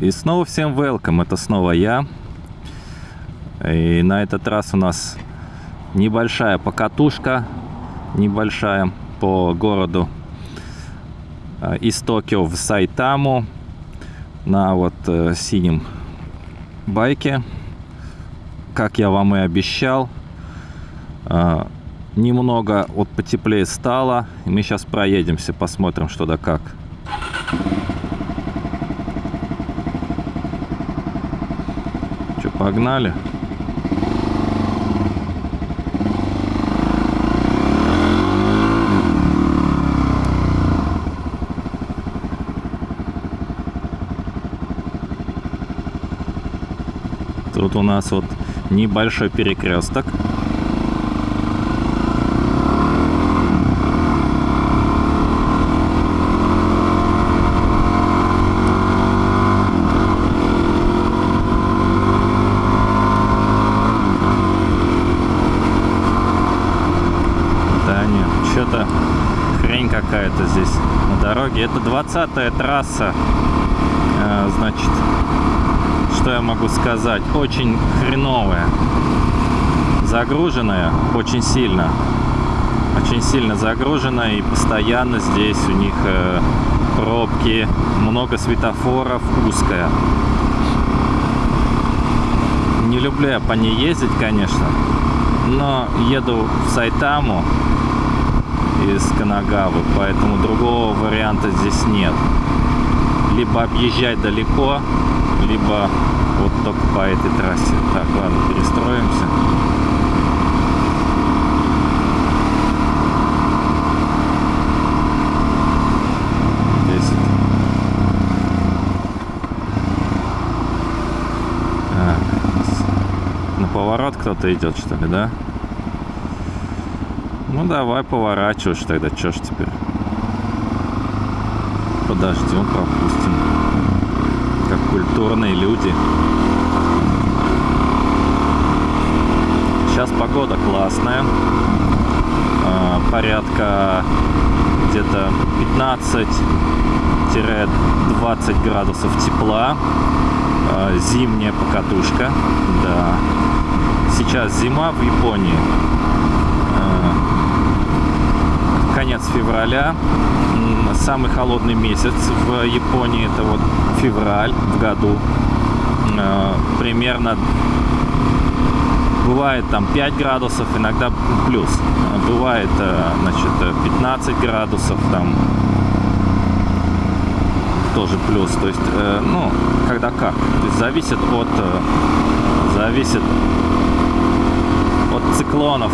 И снова всем welcome, это снова я. И на этот раз у нас небольшая покатушка, небольшая по городу э, из Токио в Сайтаму на вот э, синем байке. Как я вам и обещал, э, немного вот потеплее стало. Мы сейчас проедемся, посмотрим, что да как. Погнали? Тут у нас вот небольшой перекресток. Да нет, что-то хрень какая-то здесь дороге. Это 20-я трасса, э, значит, что я могу сказать? Очень хреновая. Загруженная очень сильно. Очень сильно загружена и постоянно здесь у них э, пробки, много светофоров, узкая. Не люблю я по ней ездить, конечно, но еду в Сайтаму из Канагавы, поэтому другого варианта здесь нет. Либо объезжать далеко, либо вот только по этой трассе. Так, ладно, перестроимся. Так. На поворот кто-то идет, что ли, да? Ну давай поворачиваешь тогда, чё ж теперь? Подождем, пропустим как культурные люди. Сейчас погода классная. А, порядка где-то 15-20 градусов тепла. А, зимняя покатушка. Да. Сейчас зима в Японии. А, конец февраля самый холодный месяц в Японии это вот февраль в году. Э, примерно бывает там 5 градусов, иногда плюс. Бывает, э, значит, 15 градусов там тоже плюс. То есть, э, ну, когда как. То есть зависит от, зависит от циклонов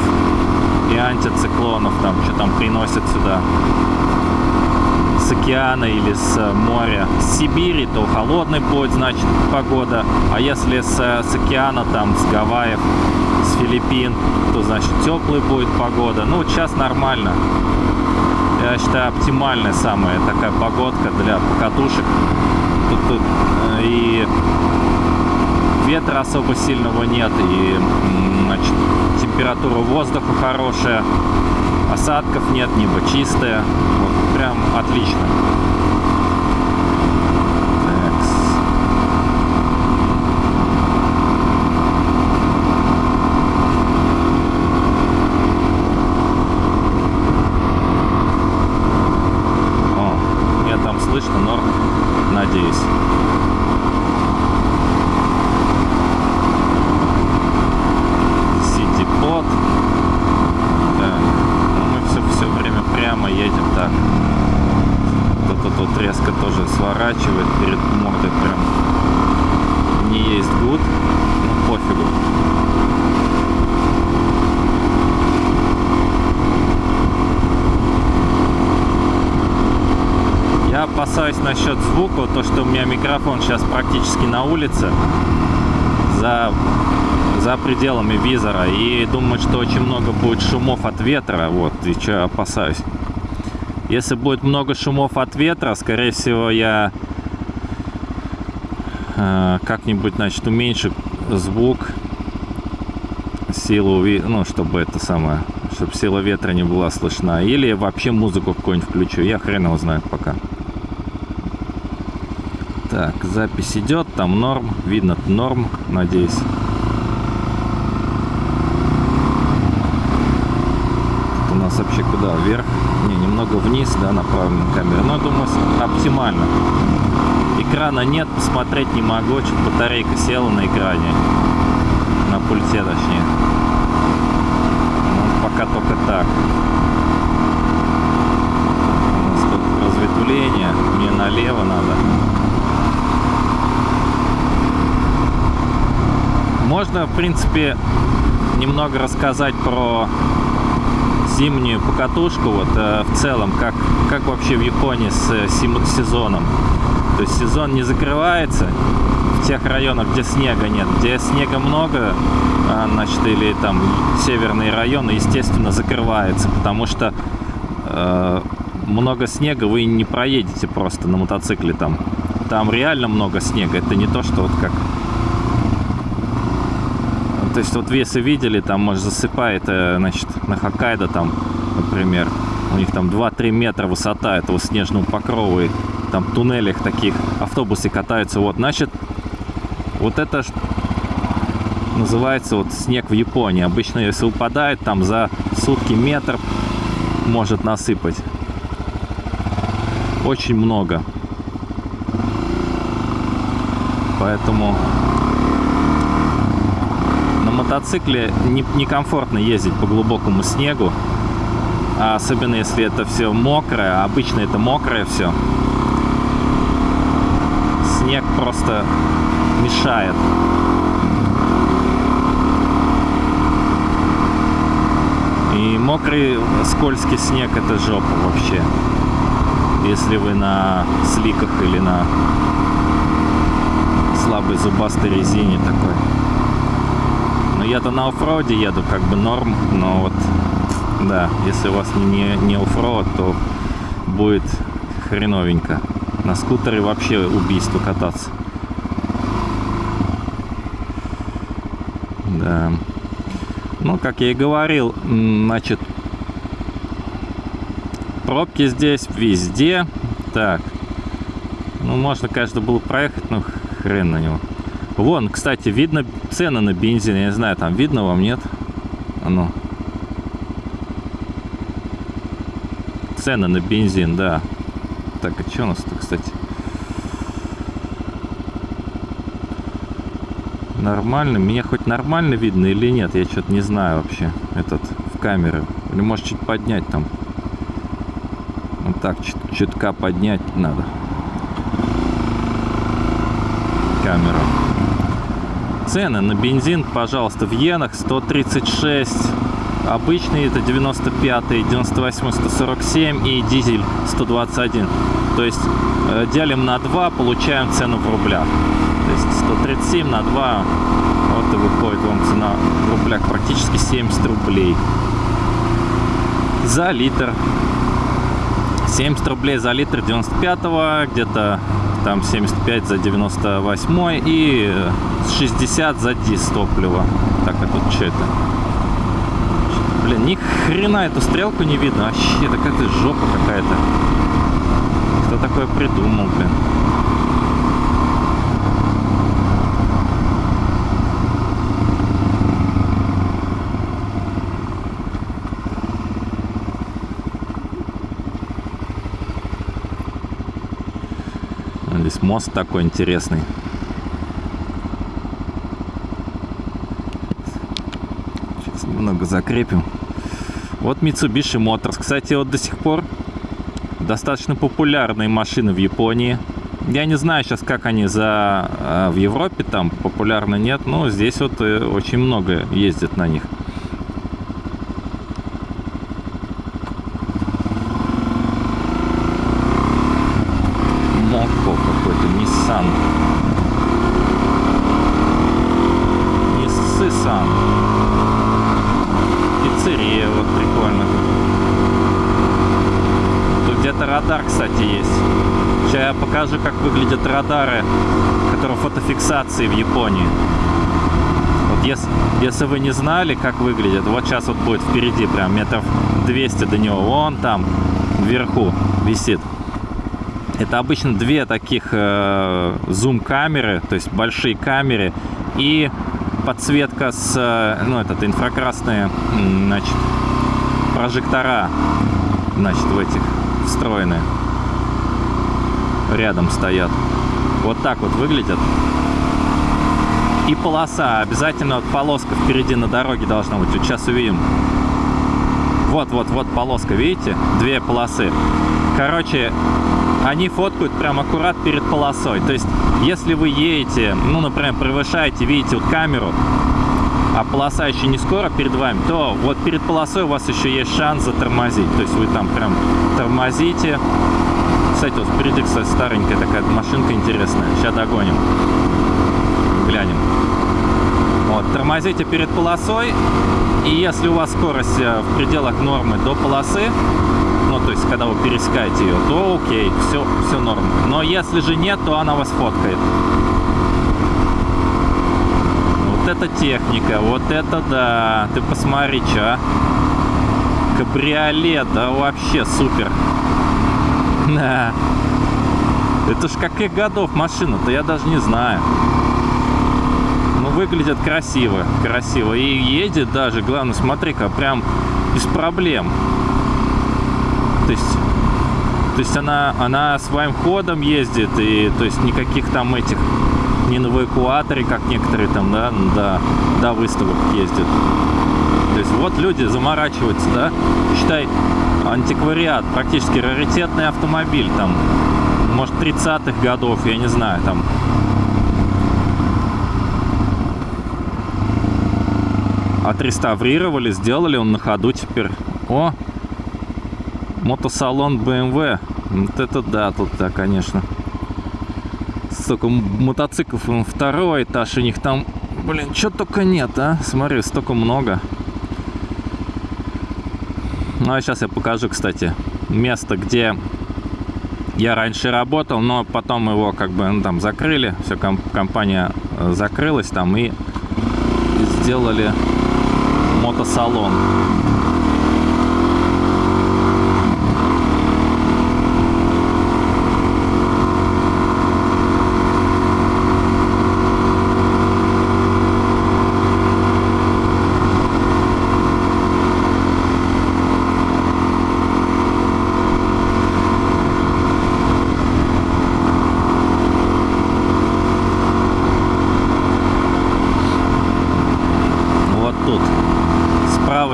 и антициклонов, там, что там приносят сюда с океана или с моря. С Сибири, то холодный будет, значит, погода. А если с, с океана, там, с Гавайев, с Филиппин, то, значит, теплая будет погода. Ну, сейчас нормально. Я считаю, оптимальная самая такая погодка для покатушек. Тут, тут э, и ветра особо сильного нет, и, значит, температура воздуха хорошая осадков нет, небо чистое. Вот, прям отлично. О, меня там слышно, но надеюсь. Сити-под. прямо едем так. Кто-то тут резко тоже сворачивает перед мордой прям не есть гуд. Ну пофигу. Опасаюсь насчет звука, то что у меня микрофон сейчас практически на улице. За за пределами визора и думаю, что очень много будет шумов от ветра, вот, и что опасаюсь. Если будет много шумов от ветра, скорее всего, я э, как-нибудь, значит, уменьшу звук, силу, ну, чтобы это самое, чтобы сила ветра не была слышна. Или вообще музыку какую-нибудь включу, я хрен его знает пока. Так, запись идет, там норм, видно норм, надеюсь. Тут у нас вообще куда? Вверх? Не, немного вниз, да, направлена камера. Но, думаю, оптимально. Экрана нет, посмотреть не могу, что батарейка села на экране. На пульте, точнее. Ну, пока только так. У нас тут разветвление, мне налево надо. Можно, в принципе, немного рассказать про зимнюю покатушку, вот э, в целом, как, как вообще в Японии с э, сезоном. То есть сезон не закрывается в тех районах, где снега нет. Где снега много, а, значит, или там северные районы, естественно, закрывается, потому что э, много снега вы не проедете просто на мотоцикле там. Там реально много снега. Это не то, что вот как то есть вот если видели, там, может, засыпает, э, значит, на Хоккайдо там, например, у них там 2-3 метра высота этого снежного покрова, и там туннелях таких автобусы катаются, вот, значит, вот это называется вот снег в Японии. Обычно, если упадает, там за сутки метр может насыпать. Очень много. Поэтому мотоцикле некомфортно не ездить по глубокому снегу. А особенно если это все мокрое. Обычно это мокрое все. Снег просто мешает. И мокрый скользкий снег это жопа вообще. Если вы на сликах или на слабой зубастой резине такой. Но я-то на оффроде еду, как бы норм, но вот, да, если у вас не, не оффроуд, то будет хреновенько. На скутере вообще убийство кататься. Да. Ну, как я и говорил, значит, пробки здесь везде. Так. Ну, можно, конечно, было проехать, но хрен на него. Вон, кстати, видно цены на бензин. Я не знаю, там видно вам, нет? А ну. Цены на бензин, да. Так, а что у нас тут, кстати? Нормально? Меня хоть нормально видно или нет? Я что-то не знаю вообще. Этот, в камеры. Или может чуть поднять там. Вот так, чуть чутка поднять надо. Камеру. Цены на бензин, пожалуйста, в иенах 136, обычный это 95, 98, 147 и дизель 121. То есть э, делим на 2, получаем цену в рублях. То есть 137 на 2, вот и выходит вам цена в рублях практически 70 рублей за литр. 70 рублей за литр 95 где-то там 75 за 98 и 60 за дис топлива. Так, а тут что это? Блин, ни хрена эту стрелку не видно. Вообще, это какая-то жопа какая-то. Кто такое придумал, блин? Здесь мост такой интересный. Сейчас немного закрепим. Вот Mitsubishi Motors. Кстати, вот до сих пор достаточно популярные машины в Японии. Я не знаю сейчас, как они за а, в Европе там популярны нет, но здесь вот э, очень много ездят на них. радар, кстати, есть. Сейчас я покажу, как выглядят радары, которые фотофиксации в Японии. Вот если, если вы не знали, как выглядят, вот сейчас вот будет впереди, прям метров 200 до него, вон там, вверху висит. Это обычно две таких э, зум-камеры, то есть большие камеры, и подсветка с, э, ну, этот, инфракрасные, значит, прожектора, значит, в этих встроенные. Рядом стоят. Вот так вот выглядят. И полоса. Обязательно вот полоска впереди на дороге должна быть. Вот сейчас увидим. Вот-вот-вот полоска, видите? Две полосы. Короче, они фоткают прям аккурат перед полосой. То есть, если вы едете, ну, например, превышаете, видите вот камеру, а полоса еще не скоро перед вами, то вот перед полосой у вас еще есть шанс затормозить. То есть вы там прям тормозите. Кстати, вот впереди, кстати, старенькая такая машинка интересная. Сейчас догоним. Глянем. Вот, тормозите перед полосой. И если у вас скорость э, в пределах нормы до полосы, ну, то есть, когда вы пересекаете ее, то окей, все, все норм. Но если же нет, то она вас фоткает. Вот это техника, вот это да. Ты посмотри, что. Кабриолет, да вообще супер. Да. Это ж каких годов машина-то, я даже не знаю. Ну, выглядит красиво, красиво. И едет даже, главное, смотри-ка, прям без проблем. То есть, то есть она, она своим ходом ездит, и то есть никаких там этих, не на эвакуаторе, как некоторые там, да, до, до выставок ездят. То есть вот люди заморачиваются, да, считай, антиквариат, практически раритетный автомобиль, там, может, 30-х годов, я не знаю, там, отреставрировали, сделали он на ходу теперь. О, мотосалон BMW. Вот это да, тут да, конечно. Столько мотоциклов, второй этаж, у них там, блин, что только нет, а? Смотри, столько много. Ну, а сейчас я покажу, кстати, место, где я раньше работал, но потом его как бы ну, там закрыли, все, комп компания э, закрылась там и сделали мотосалон.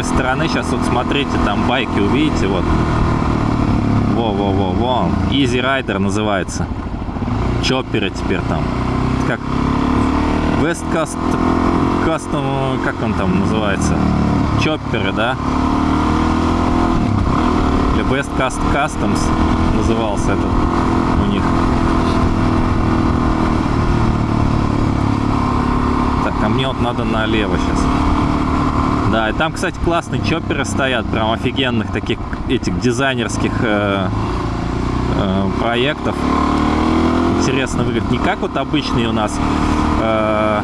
Стороны сейчас вот смотрите, там байки увидите, вот. Во-во-во-во. Easy Rider называется. Чопперы теперь там. Как West Cast, Custom, как он там называется? Чопперы, да? Или West Cast Customs назывался этот у них. Так, а мне вот надо налево сейчас. Да, и там, кстати, классные чопперы стоят, прям офигенных таких этих дизайнерских э, э, проектов. Интересно выглядит. Не как вот обычные у нас э,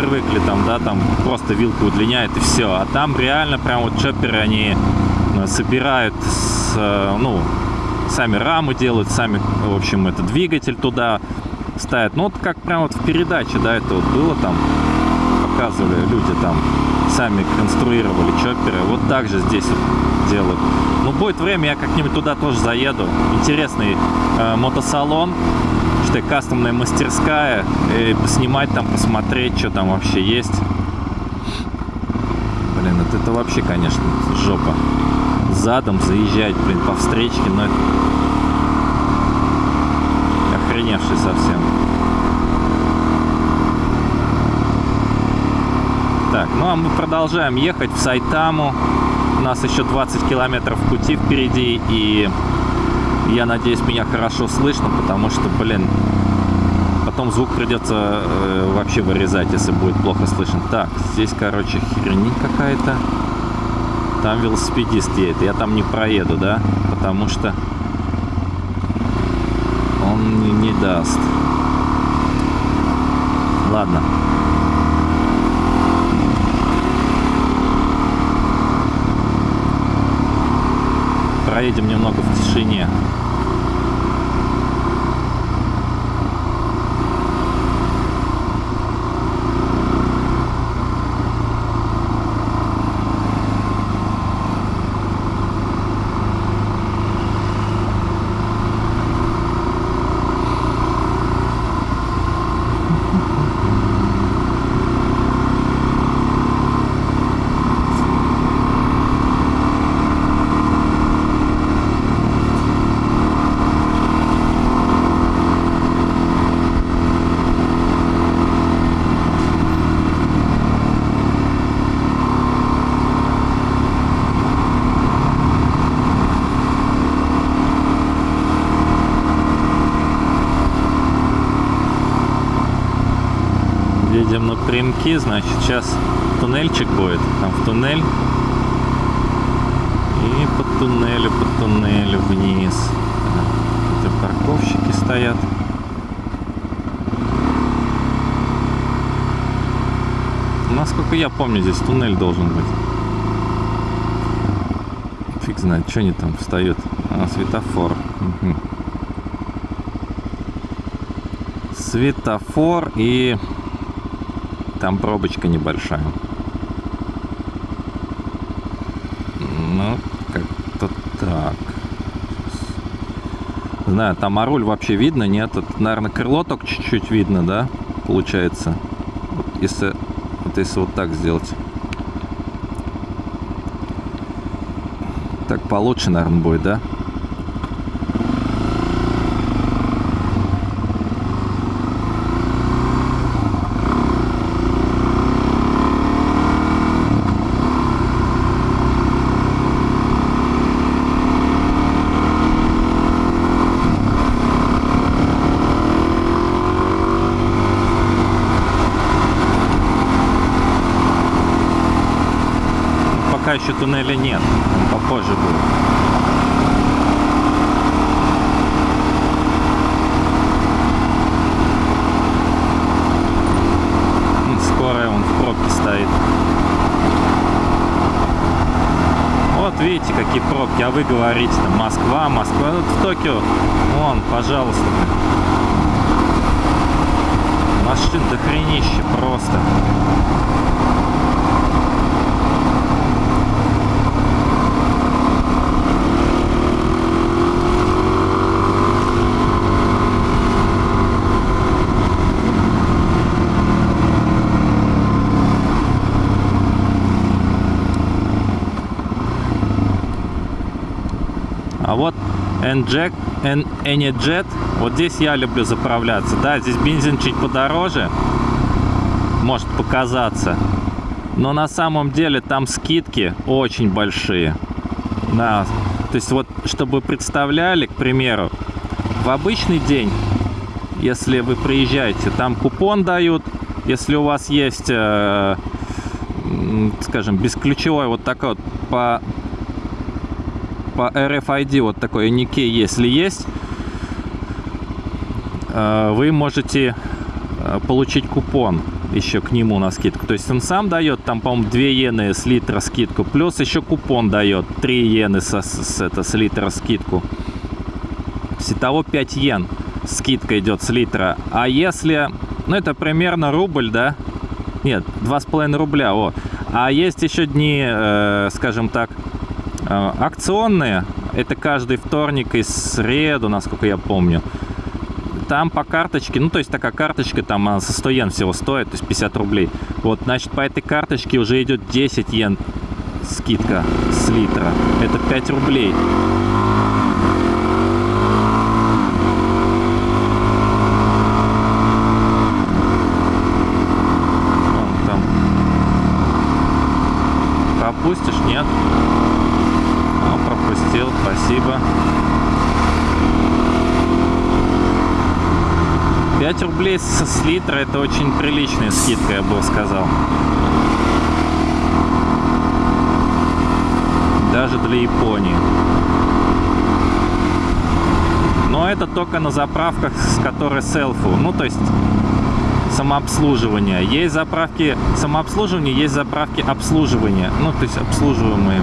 привыкли там, да, там просто вилку удлиняет и все. А там реально прям вот чопперы, они э, собирают, с, э, ну, сами рамы делают, сами, в общем, это двигатель туда ставят. Ну, вот как прям вот в передаче, да, это вот было там, показывали люди там сами конструировали чопперы. Вот так же здесь вот делают. Ну, будет время, я как-нибудь туда тоже заеду. Интересный э, мотосалон, что кастомная мастерская. И поснимать там, посмотреть, что там вообще есть. Блин, это, это вообще, конечно, жопа. Задом заезжать, блин, по встречке, но это охреневший совсем. Так, ну а мы продолжаем ехать в Сайтаму. У нас еще 20 километров пути впереди, и я надеюсь, меня хорошо слышно, потому что, блин, потом звук придется э, вообще вырезать, если будет плохо слышно. Так, здесь, короче, херни какая-то. Там велосипедист едет. Я там не проеду, да? Потому что он не, не даст. Ладно. Проедем немного в тишине. Напрямки, значит, сейчас туннельчик будет. Там в туннель. И по туннелю, по туннелю вниз. Это парковщики стоят. Насколько я помню, здесь туннель должен быть. Фиг знает, что они там встают. А, светофор. Угу. Светофор и там пробочка небольшая. Ну, как-то так. Знаю, там а руль вообще видно, нет? Это, наверное, крыло только чуть-чуть видно, да? Получается. Вот если, вот если вот так сделать. Так получше, наверное, будет, да? пока еще туннеля нет. Попозже будет. Скорая он в пробке стоит. Вот видите, какие пробки. А вы говорите, там, Москва, Москва. Вот в Токио. Вон, пожалуйста. Машин до хренища просто. А вот N-Jack, N-Jet, вот здесь я люблю заправляться. Да, здесь бензин чуть подороже, может показаться. Но на самом деле там скидки очень большие. Да, то есть вот, чтобы вы представляли, к примеру, в обычный день, если вы приезжаете, там купон дают, если у вас есть, э, скажем, бесключевой вот такой вот по по RFID вот такой никей, если есть, э, вы можете э, получить купон еще к нему на скидку. То есть он сам дает там, по-моему, 2 иены с литра скидку, плюс еще купон дает 3 иены с, с, это, с литра скидку. Итого 5 йен скидка идет с литра. А если, ну это примерно рубль, да? Нет, 2,5 рубля, о. А есть еще дни, э, скажем так, акционные, это каждый вторник и среду, насколько я помню. Там по карточке, ну то есть такая карточка, там она со 100 йен всего стоит, то есть 50 рублей. Вот, значит, по этой карточке уже идет 10 йен скидка с литра. Это 5 рублей. Вон. Пропустишь? Нет рублей с литра это очень приличная скидка, я бы сказал. Даже для Японии. Но это только на заправках, с которой селфу. Ну, то есть самообслуживание. Есть заправки самообслуживания, есть заправки обслуживания. Ну, то есть обслуживаемые.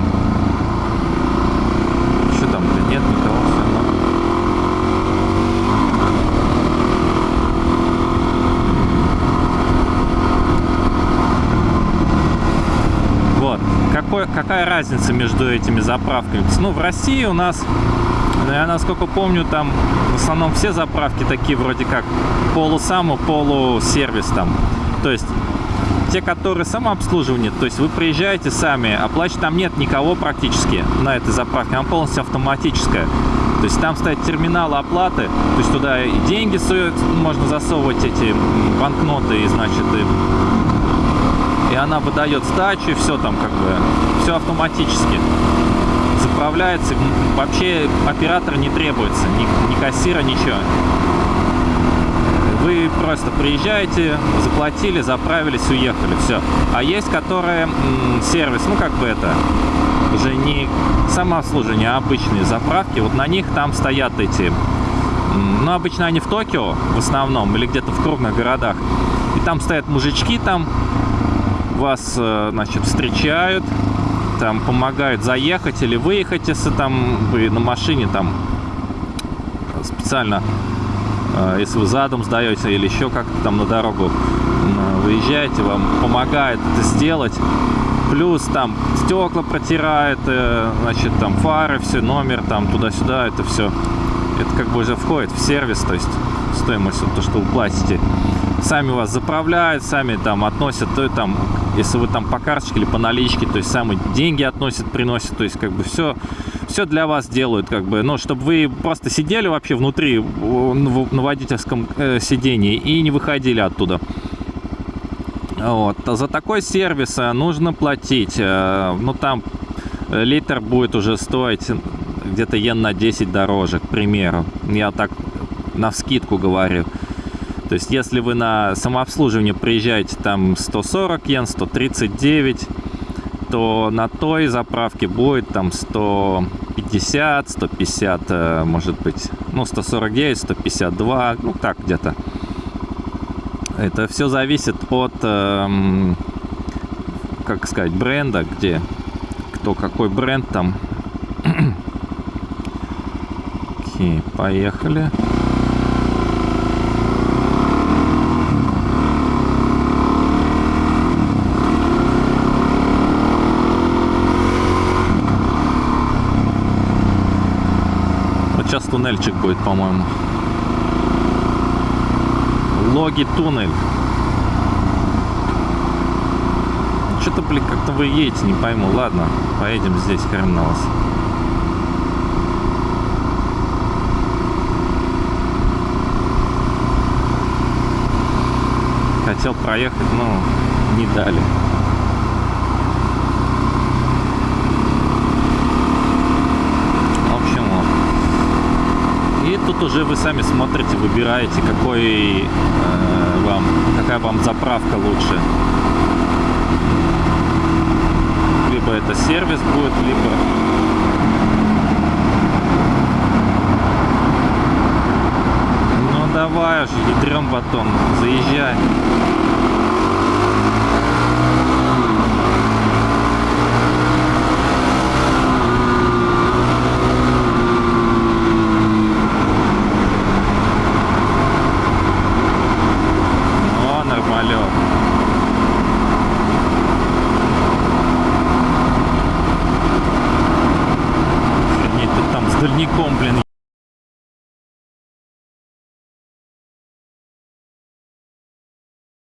Нет никого, все Вот. Какой, какая разница между этими заправками? Ну, в России у нас, я насколько помню, там в основном все заправки такие вроде как полусаму, полусервис там. То есть те, которые самообслуживание, то есть вы приезжаете сами, оплачивать там нет никого практически на этой заправке, она полностью автоматическая. То есть там стоят терминалы оплаты, то есть туда и деньги суют, можно засовывать эти банкноты, и значит, и, и она выдает сдачу, и все там как бы, все автоматически заправляется. Вообще оператор не требуется, ни, ни кассира, ничего. Вы просто приезжаете, заплатили, заправились, уехали, все. А есть, которые сервис, ну как бы это, уже не самообслуживание, а обычные заправки. Вот на них там стоят эти, ну обычно они в Токио в основном или где-то в крупных городах. И там стоят мужички там, вас, э, значит, встречают, там помогают заехать или выехать, если там вы на машине там специально, э, если вы задом сдаете или еще как-то там на дорогу выезжаете, вам помогает это сделать. Плюс там стекла протирает, э, значит, там фары, все, номер там туда-сюда, это все. Это как бы уже входит в сервис, то есть стоимость, вот то, что вы платите. Сами вас заправляют, сами там относят, то там, если вы там по карточке или по наличке, то есть сами деньги относят, приносят, то есть как бы все, все для вас делают, как бы, ну, чтобы вы просто сидели вообще внутри, на водительском э, сидении и не выходили оттуда. Вот. А За такой сервис э, нужно платить. э, Ну, там литр будет уже стоить где-то йен на 10 дороже, к примеру. Я так на вскидку говорю. То есть, если вы на самообслуживание приезжаете, там 140 йен, 139, то на той заправке будет там 150, 150, э, может быть, ну, 149, 152, ну, так где-то. Это все зависит от, эм, как сказать, бренда, где кто какой бренд там. Окей, поехали. Вот сейчас туннельчик будет, по-моему. Логи туннель. Что-то, блин, как-то вы едете, не пойму. Ладно, поедем здесь, хрен. Хотел проехать, но не дали. В общем, вот. И тут уже вы сами смотрите, выбираете, какой э, вам, какая вам заправка лучше. Либо это сервис будет, либо... Ну давай уж, ядрем батон, заезжай.